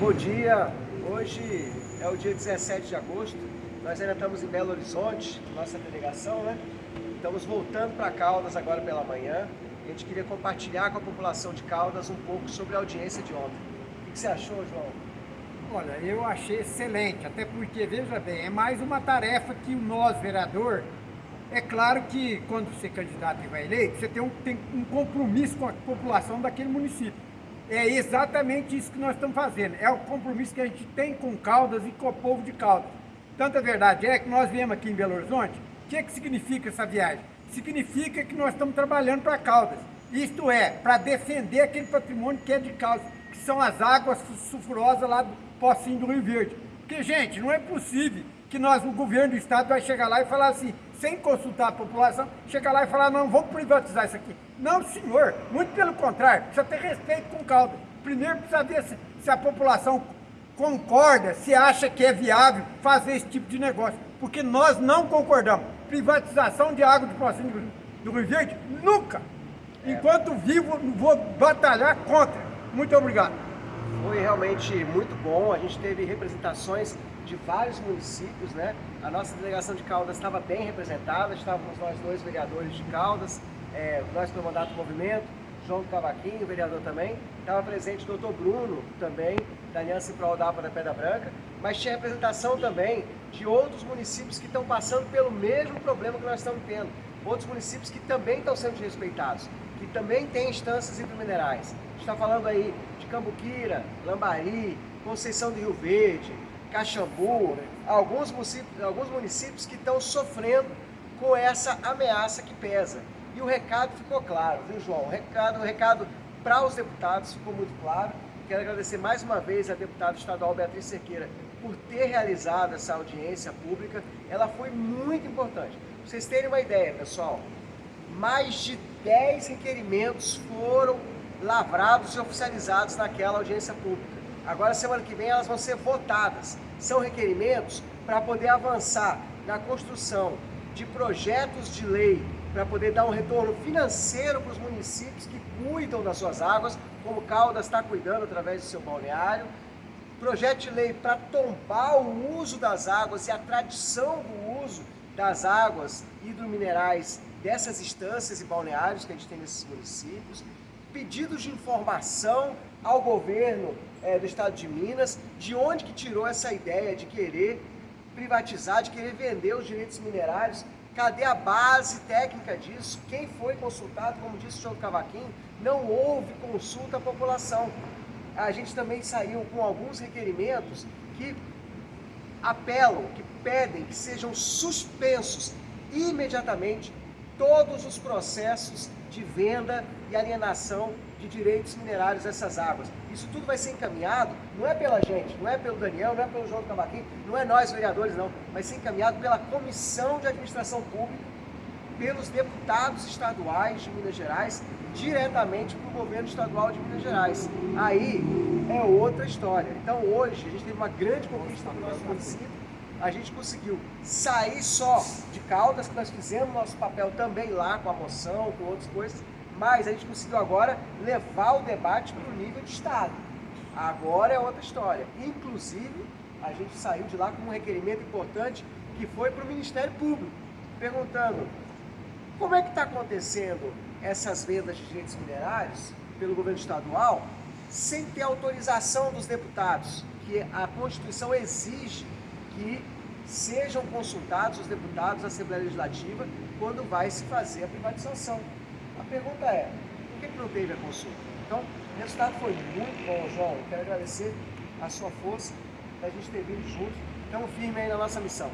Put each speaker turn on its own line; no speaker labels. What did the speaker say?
Bom dia, hoje é o dia 17 de agosto, nós ainda estamos em Belo Horizonte, nossa delegação, né? Estamos voltando para Caldas agora pela manhã. A gente queria compartilhar com a população de Caldas um pouco sobre a audiência de ontem. O que você achou, João?
Olha, eu achei excelente, até porque, veja bem, é mais uma tarefa que nós, vereador, é claro que quando você é candidato e vai eleito, você tem um, tem um compromisso com a população daquele município. É exatamente isso que nós estamos fazendo. É o compromisso que a gente tem com Caldas e com o povo de Caldas. Tanta verdade é que nós viemos aqui em Belo Horizonte. O que, é que significa essa viagem? Significa que nós estamos trabalhando para Caldas. Isto é, para defender aquele patrimônio que é de Caldas, que são as águas sulfurosas lá do Pocinho do Rio Verde. Porque, gente, não é possível que nós, o governo do estado, vai chegar lá e falar assim, sem consultar a população, chegar lá e falar, não, vamos privatizar isso aqui. Não, senhor, muito pelo contrário, precisa ter respeito com o caldo. Primeiro precisa ver se, se a população concorda, se acha que é viável fazer esse tipo de negócio, porque nós não concordamos. Privatização de água de Pocinho do Rio Verde, nunca. É. Enquanto vivo, vou batalhar contra. Muito obrigado.
Foi realmente muito bom, a gente teve representações de vários municípios, né? A nossa delegação de Caldas estava bem representada, estávamos nós dois vereadores de Caldas, é, nós pelo mandato do movimento, João Cavaquinho, vereador também, estava presente o doutor Bruno também, da Aliança em Prol da da Pedra Branca, mas tinha representação também de outros municípios que estão passando pelo mesmo problema que nós estamos tendo, outros municípios que também estão sendo desrespeitados, que também têm instâncias hidrominerais. A gente está falando aí de Cambuquira, Lambari, Conceição do Rio Verde, Caxambu, alguns municípios, alguns municípios que estão sofrendo com essa ameaça que pesa. E o recado ficou claro, viu João? O recado, o recado para os deputados ficou muito claro. Quero agradecer mais uma vez a deputada estadual Beatriz Cerqueira por ter realizado essa audiência pública. Ela foi muito importante. Pra vocês terem uma ideia, pessoal, mais de 10 requerimentos foram lavrados e oficializados naquela audiência pública. Agora, semana que vem, elas vão ser votadas. São requerimentos para poder avançar na construção de projetos de lei para poder dar um retorno financeiro para os municípios que cuidam das suas águas, como Caldas está cuidando através do seu balneário. Projeto de lei para tombar o uso das águas e a tradição do uso das águas hidrominerais dessas instâncias e balneários que a gente tem nesses municípios. Pedidos de informação ao governo é, do estado de Minas, de onde que tirou essa ideia de querer privatizar, de querer vender os direitos minerários, cadê a base técnica disso? Quem foi consultado, como disse o João Cavaquinho, não houve consulta à população. A gente também saiu com alguns requerimentos que apelam, que pedem que sejam suspensos imediatamente todos os processos de venda e alienação de direitos minerários dessas águas. Isso tudo vai ser encaminhado, não é pela gente, não é pelo Daniel, não é pelo João Cavaquinho, não é nós vereadores não, vai ser encaminhado pela Comissão de Administração Pública, pelos deputados estaduais de Minas Gerais, diretamente para o governo estadual de Minas Gerais. Aí é outra história. Então hoje a gente teve uma grande conquista no nosso município, a gente conseguiu sair só de Caldas, que nós fizemos nosso papel também lá com a moção, com outras coisas, mas a gente conseguiu agora levar o debate para o nível de Estado. Agora é outra história. Inclusive, a gente saiu de lá com um requerimento importante que foi para o Ministério Público, perguntando como é que está acontecendo essas vendas de direitos minerários pelo governo estadual sem ter autorização dos deputados, que a Constituição exige que sejam consultados os deputados da Assembleia Legislativa quando vai se fazer a privatização. A pergunta é, por que não teve a consulta? Então, o resultado foi muito bom, João. Eu quero agradecer a sua força, da gente ter vindo juntos. Estamos firmes aí na nossa missão.